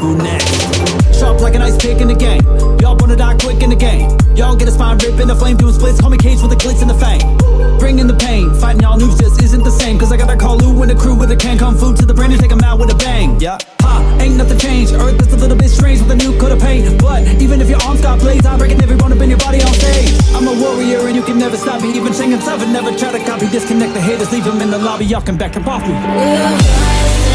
Who next? Sharp like an ice pick in the game. Y'all wanna die quick in the game. Y'all get a spine rip in the flame, doing splits. Call me Cage with the glitz and the fame. Bringing the pain. Fighting y'all news just isn't the same. Cause I gotta call Lou and the crew with a can kung fu to the brain and take 'em out with a bang. Yeah. Ha, ain't nothing changed. Earth is a little bit strange with a new coat of paint. But even if your arms got blades, I'm breaking every bone up in your body on stage. I'm a warrior and you can never stop me. Even Shang and never try to copy. Disconnect the haters, leave them in the lobby. Y'all can back up off me. This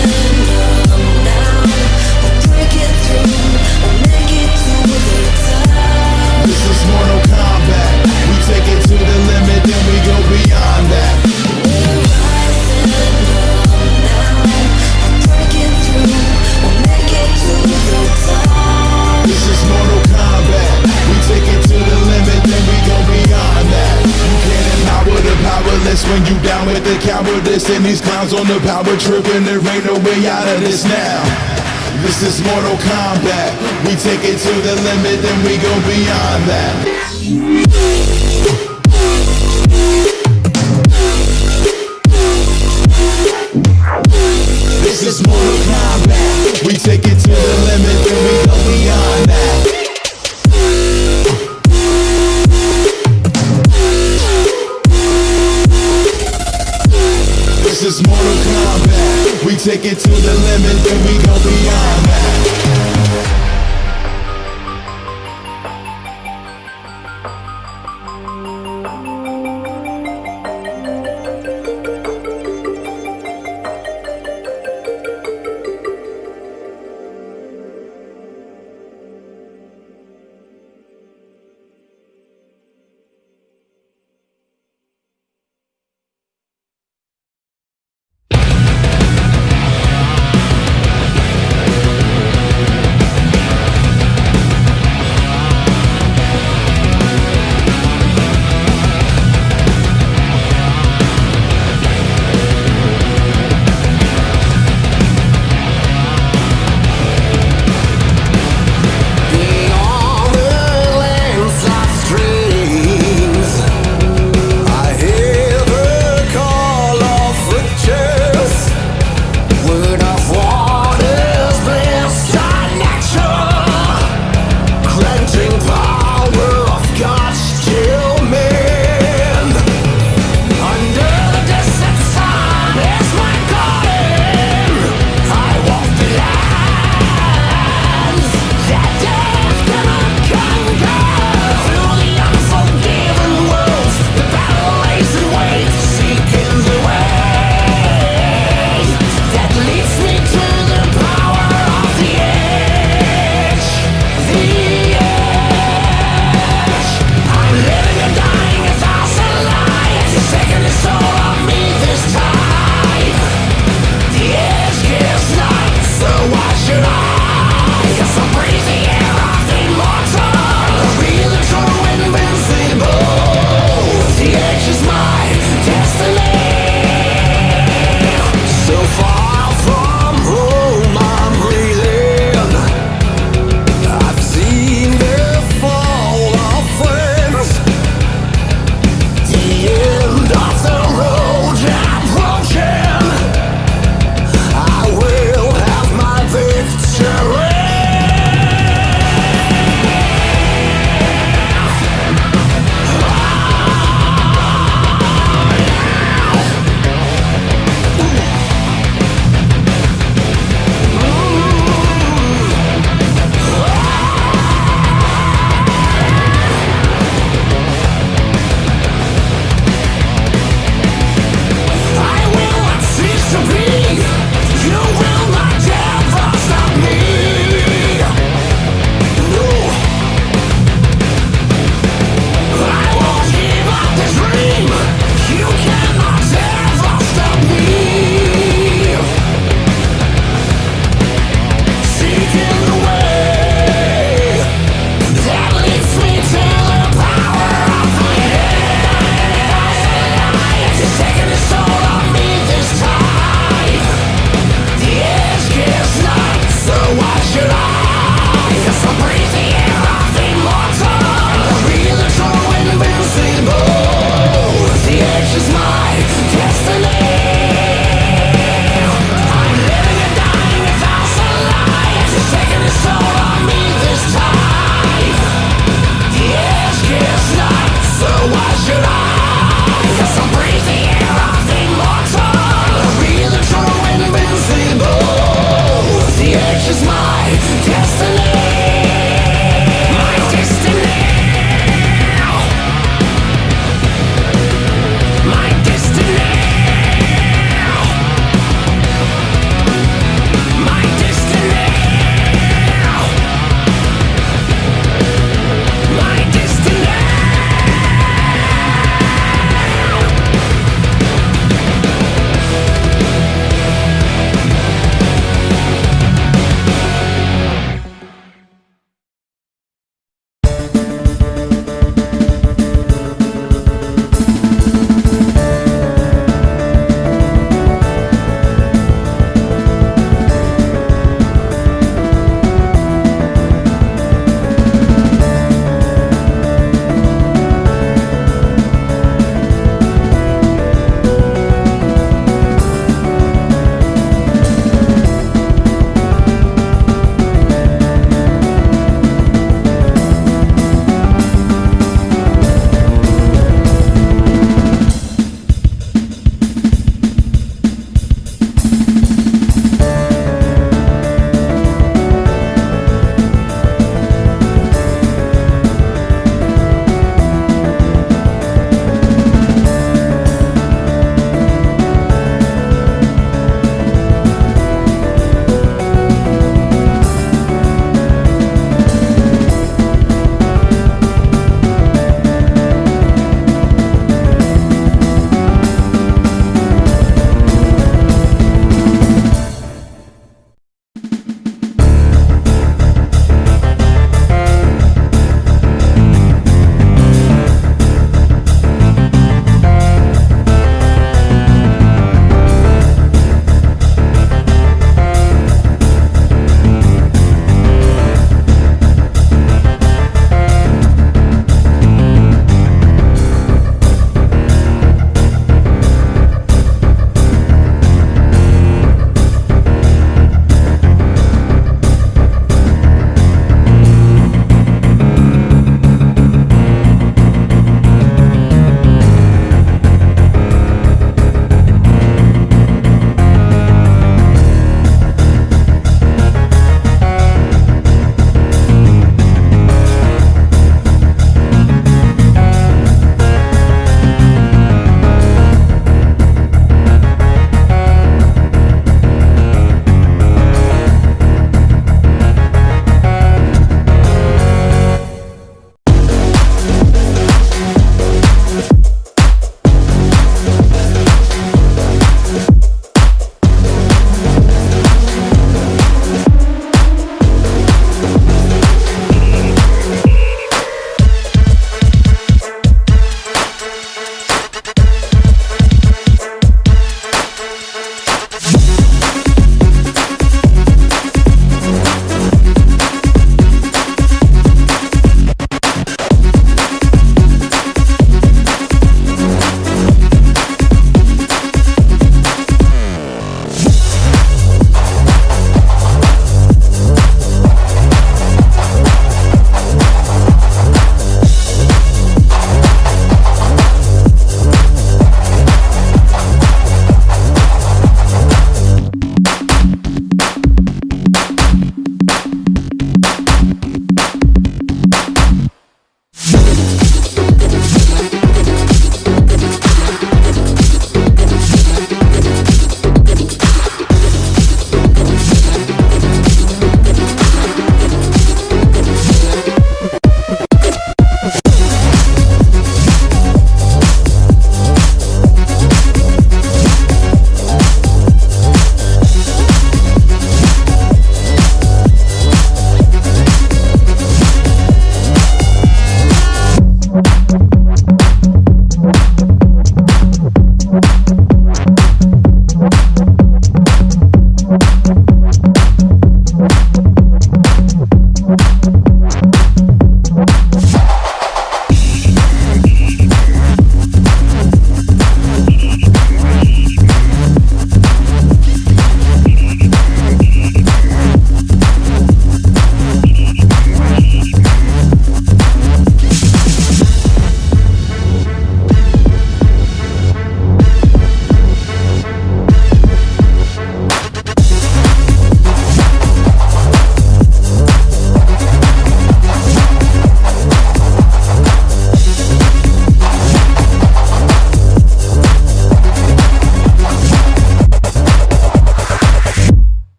when you down with the cowardice. And these clowns on the power trip, and there ain't no way out of this now. This is Mortal Kombat. We take it to the limit, then we go beyond that. This is Mortal Kombat. We take it to the limit, then we go beyond that. Take it to the limit, then we go beyond that.